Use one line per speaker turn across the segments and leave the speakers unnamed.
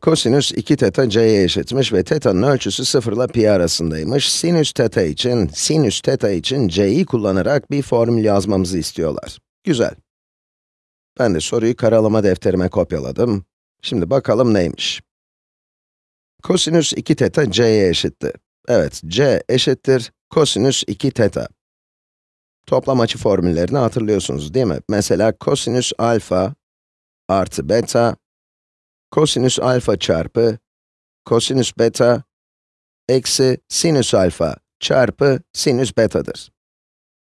Kosinüs 2 teta c'ye eşitmiş ve teta'nın ölçüsü 0 ile pi arasındaymış. Sinüs teta için, sinüs teta için c'yi kullanarak bir formül yazmamızı istiyorlar. Güzel. Ben de soruyu karalama defterime kopyaladım. Şimdi bakalım neymiş. Kosinüs 2 teta c'ye eşitti. Evet, c eşittir kosinüs 2 teta. Toplam açı formüllerini hatırlıyorsunuz değil mi? Mesela kosinüs alfa artı beta kosinüs alfa çarpı kosinüs beta eksi sinüs alfa çarpı sinüs betadır.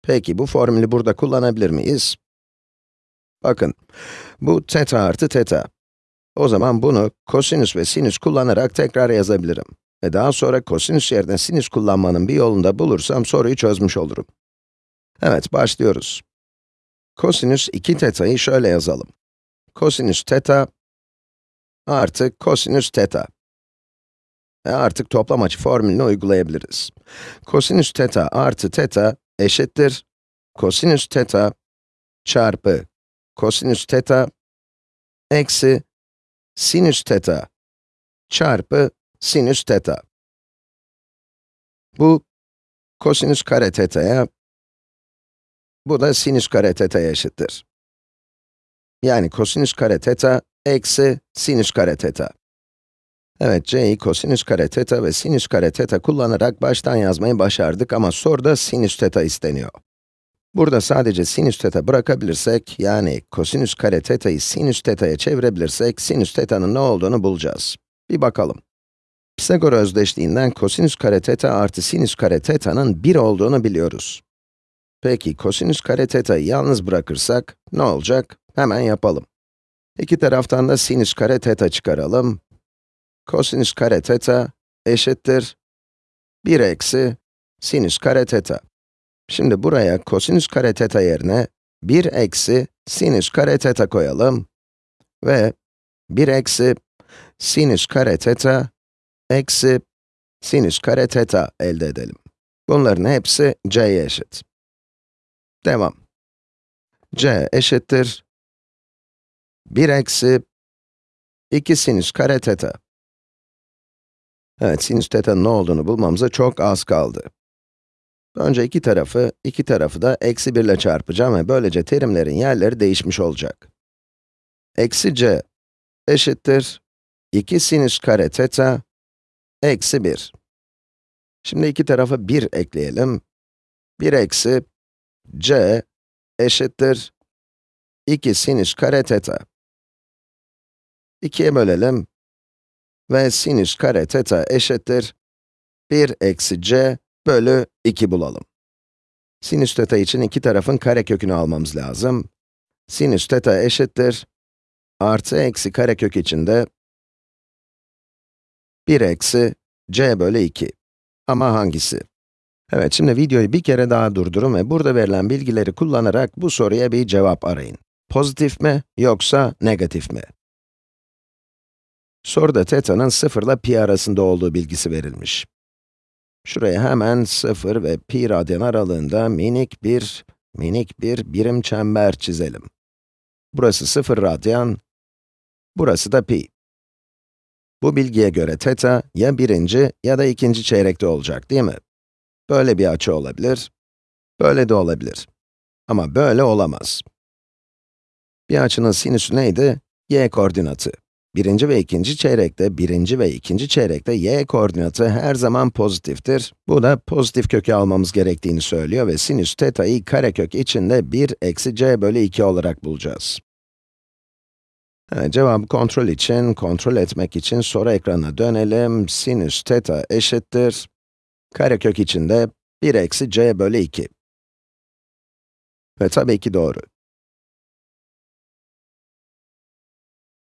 Peki bu formülü burada kullanabilir miyiz? Bakın, bu teta artı teta. O zaman bunu kosinüs ve sinüs kullanarak tekrar yazabilirim. Ve daha sonra kosinüs yerine sinüs kullanmanın bir yolunu da bulursam soruyu çözmüş olurum. Evet, başlıyoruz. Kosinüs 2 teta'yı şöyle yazalım. Kosinüs teta artı kosinüs teta. Ve artık toplam açı formülünü uygulayabiliriz. Kosinüs teta artı teta eşittir kosinüs teta çarpı kosinüs teta eksi sinüs teta çarpı sinüs teta. Bu kosinüs kare teta'ya, bu da sinüs kare teta'ya eşittir. Yani kosinüs kare teta eksi sinüs kare teta. Evet, c'yi kosinüs kare teta ve sinüs kare teta kullanarak baştan yazmayı başardık ama soruda sinüs teta isteniyor. Burada sadece sinüs teta bırakabilirsek, yani kosinüs kare teta'yı sinüs teta'ya çevirebilirsek, sinüs teta'nın ne olduğunu bulacağız. Bir bakalım. Pisagor özdeşliğinden kosinüs kare teta artı sinüs kare teta'nın 1 olduğunu biliyoruz. Peki, kosinüs kare teta'yı yalnız bırakırsak, ne olacak? Hemen yapalım. İki taraftan da sinüs kare teta çıkaralım. Kosinüs kare teta eşittir 1 eksi sinüs kare teta. Şimdi buraya kosinüs kare teta yerine 1 eksi sinüs kare teta koyalım. Ve 1 eksi sinüs kare teta eksi sinüs kare teta elde edelim. Bunların hepsi c'ye eşit. Devam. c eşittir 1 eksi 2 sinüs kare teta. Evet, sinüs teta'nın ne olduğunu bulmamıza çok az kaldı. Önce iki tarafı, iki tarafı da eksi 1 ile çarpacağım ve böylece terimlerin yerleri değişmiş olacak. Eksi c eşittir 2 sinüs kare teta eksi 1. Şimdi iki tarafa 1 ekleyelim. 1 eksi c eşittir 2 sinüs kare teta. 2'ye bölelim ve sinüs kare teta eşittir 1 eksi c bölü 2 bulalım. Sinüs teta için iki tarafın karekökünü almamız lazım. Sinüs teta eşittir artı eksi karekök içinde 1 eksi c bölü 2. Ama hangisi? Evet, şimdi videoyu bir kere daha durdurun ve burada verilen bilgileri kullanarak bu soruya bir cevap arayın. Pozitif mi, yoksa negatif mi? Soruda teta'nın 0 ile pi arasında olduğu bilgisi verilmiş. Şuraya hemen 0 ve pi radyan aralığında minik bir, minik bir birim çember çizelim. Burası 0 radyan, burası da pi. Bu bilgiye göre teta ya birinci ya da ikinci çeyrekte olacak değil mi? Böyle bir açı olabilir, böyle de olabilir. Ama böyle olamaz. Bir açının sinüsü neydi? y koordinatı. Birinci ve ikinci çeyrekte, birinci ve ikinci çeyrekte y koordinatı her zaman pozitiftir. Bu da pozitif kökü almamız gerektiğini söylüyor ve sinüs teta'yı karekök içinde 1 eksi c bölü 2 olarak bulacağız. Evet, cevabı kontrol için, kontrol etmek için soru ekranına dönelim. Sinüs teta eşittir. Karekök içinde 1 eksi c bölü 2. Ve tabii ki doğru.